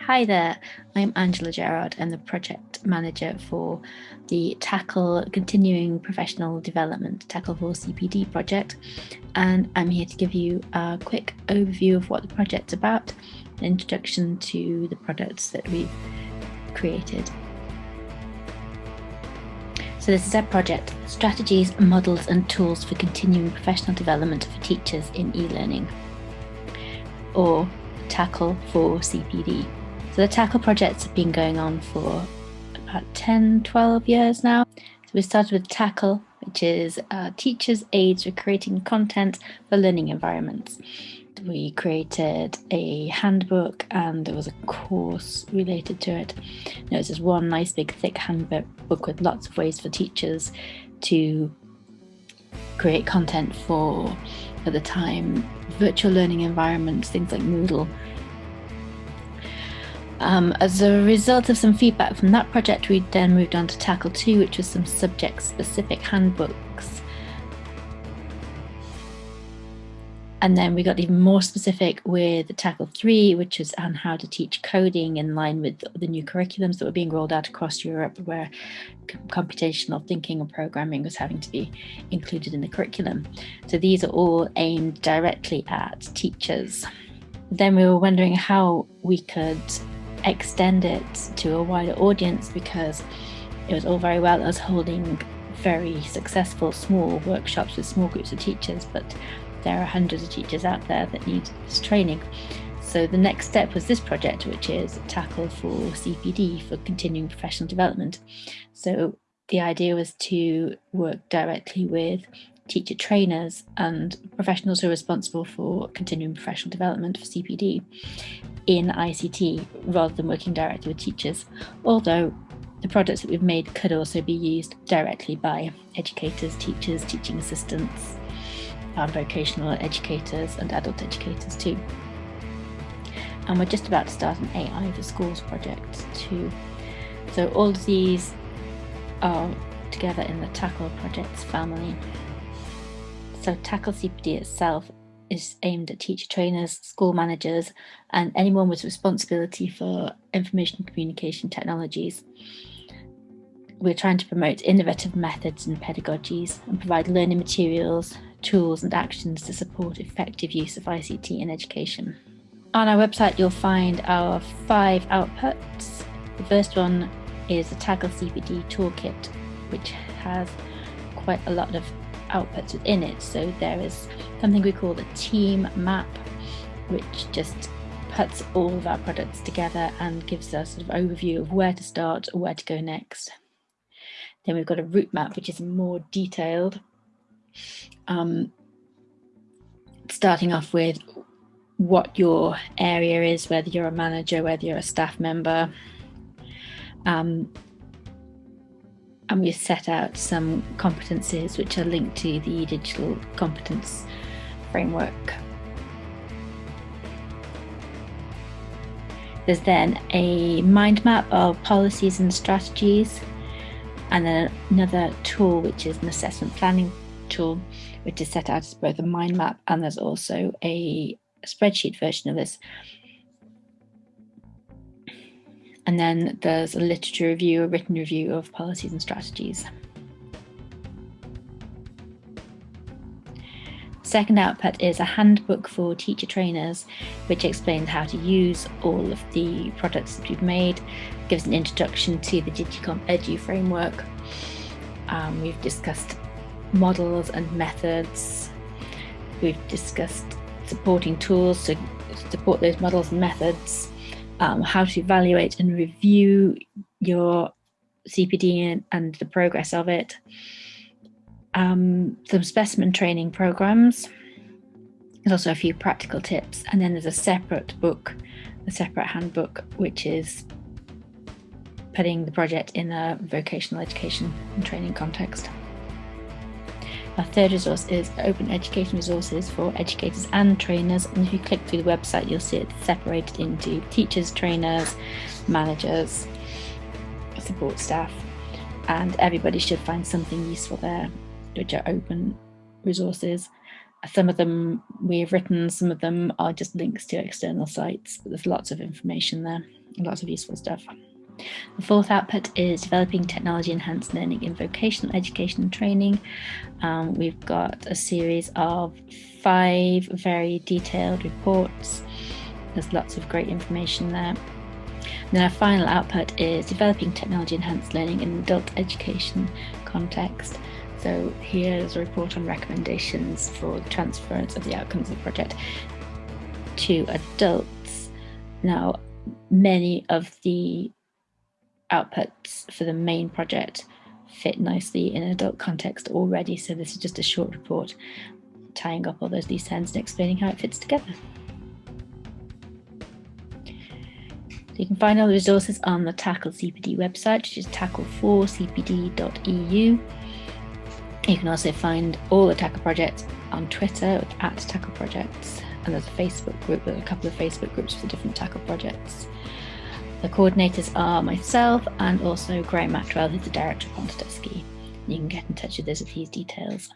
Hi there, I'm Angela Gerard. I'm the project manager for the TACCLE Continuing Professional Development TACCLE for CPD project. And I'm here to give you a quick overview of what the project's about, an introduction to the products that we've created. So this is our project, Strategies, Models and Tools for Continuing Professional Development for Teachers in E-Learning, or TACCLE for CPD. So the TACCLE projects have been going on for about 10, 12 years now. So we started with TACCLE, which is uh, teachers' aids for creating content for learning environments. We created a handbook and there was a course related to it. There was this one nice big thick handbook with lots of ways for teachers to create content for, at the time, virtual learning environments, things like Moodle um, as a result of some feedback from that project, we then moved on to TACCLE 2, which was some subject-specific handbooks. And then we got even more specific with TACCLE 3, which is on how to teach coding in line with the new curriculums that were being rolled out across Europe, where computational thinking and programming was having to be included in the curriculum. So these are all aimed directly at teachers. Then we were wondering how we could extend it to a wider audience because it was all very well us holding very successful small workshops with small groups of teachers, but there are hundreds of teachers out there that need this training. So the next step was this project, which is TACCLE for CPD, for continuing professional development. So the idea was to work directly with teacher trainers and professionals who are responsible for continuing professional development for CPD in ICT rather than working directly with teachers, although the products that we've made could also be used directly by educators, teachers, teaching assistants, um, vocational educators and adult educators too. And we're just about to start an AI for schools project too. So all of these are together in the TACCLE projects family. So TACCLE CPD itself is aimed at teacher trainers, school managers, and anyone with responsibility for information communication technologies. We're trying to promote innovative methods and pedagogies and provide learning materials, tools and actions to support effective use of ICT in education. On our website, you'll find our five outputs. The first one is the TACCLE CPD Toolkit, which has quite a lot of outputs within it. So there is something we call the team map, which just puts all of our products together and gives us sort of overview of where to start, or where to go next. Then we've got a route map, which is more detailed, um, starting off with what your area is, whether you're a manager, whether you're a staff member, um, and we set out some competencies which are linked to the digital competence framework. There's then a mind map of policies and strategies, and then another tool which is an assessment planning tool, which is set out as both a mind map and there's also a spreadsheet version of this and then there's a literature review, a written review of policies and strategies. Second output is a handbook for teacher trainers, which explains how to use all of the products that we've made, gives an introduction to the DigCompEdu framework. Um, we've discussed models and methods. We've discussed supporting tools to support those models and methods um, how to evaluate and review your CPD and, the progress of it, um, some specimen training programs, there's also a few practical tips, and then there's a separate book, a separate handbook, which is putting the project in a vocational education and training context. Our third resource is open education resources for educators and trainers. And if you click through the website, you'll see it separated into teachers, trainers, managers, support staff, and everybody should find something useful there, which are open resources. some of them we've written, some of them are just links to external sites, but there's lots of information there, lots of useful stuff. The fourth output is developing technology enhanced learning in vocational education and training. Um, we've got a series of five very detailed reports. There's lots of great information there. And then our final output is developing technology enhanced learning in adult education context. So here's a report on recommendations for the transference of the outcomes of the project to adults. Now, many of the outputs for the main project fit nicely in an adult context already. So this is just a short report tying up all those loose ends and explaining how it fits together. So you can find all the resources on the TACCLE CPD website, which is taccle4cpd.eu. You can also find all the TACCLE projects on Twitter at TACCLE Projects, and there's a Facebook group with a couple of Facebook groups for different TACCLE projects. The coordinators are myself and also Graham Attwell, who's the director of Pontydysgu. You can get in touch with us with these details.